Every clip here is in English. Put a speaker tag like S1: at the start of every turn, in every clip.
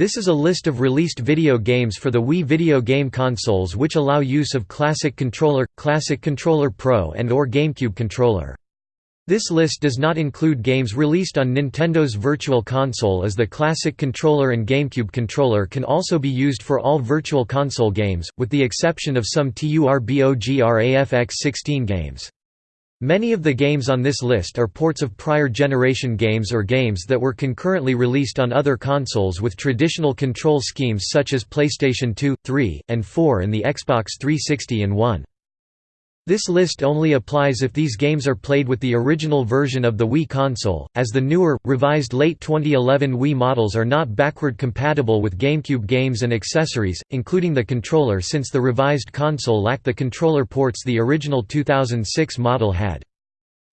S1: This is a list of released video games for the Wii video game consoles which allow use of Classic Controller, Classic Controller Pro and or GameCube controller. This list does not include games released on Nintendo's Virtual Console as the Classic Controller and GameCube controller can also be used for all Virtual Console games, with the exception of some TURBOGRAFX-16 games. Many of the games on this list are ports of prior generation games or games that were concurrently released on other consoles with traditional control schemes such as PlayStation 2, 3, and 4 and the Xbox 360 and 1. This list only applies if these games are played with the original version of the Wii console, as the newer, revised late 2011 Wii models are not backward compatible with GameCube games and accessories, including the controller since the revised console lacked the controller ports the original 2006 model had.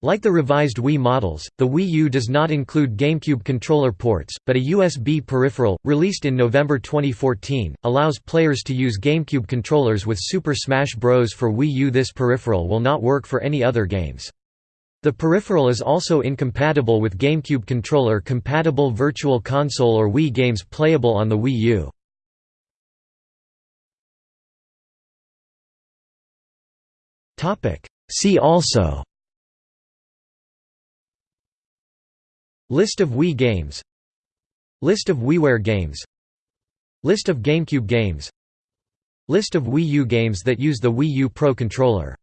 S1: Like the revised Wii models, the Wii U does not include GameCube controller ports, but a USB peripheral, released in November 2014, allows players to use GameCube controllers with Super Smash Bros. for Wii U. This peripheral will not work for any other games. The peripheral is also incompatible with GameCube controller compatible Virtual Console or Wii games playable on the Wii U. See also List of Wii games. List of WiiWare games. List of GameCube games. List of Wii U games that use the Wii U Pro controller